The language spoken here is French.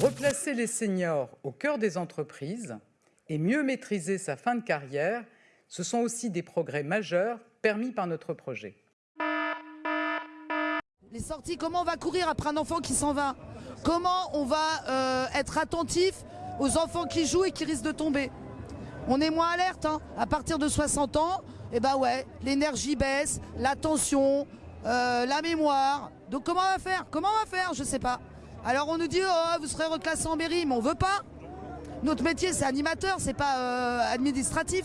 Replacer les seniors au cœur des entreprises et mieux maîtriser sa fin de carrière, ce sont aussi des progrès majeurs permis par notre projet. Les sorties, comment on va courir après un enfant qui s'en va? Comment on va euh, être attentif aux enfants qui jouent et qui risquent de tomber? On est moins alerte. hein. À partir de 60 ans, eh ben ouais, l'énergie baisse, l'attention, euh, la mémoire. Donc comment on va faire? Comment on va faire? Je sais pas. Alors on nous dit oh, vous serez reclassé en mairie, mais on veut pas. Notre métier c'est animateur, c'est pas euh, administratif.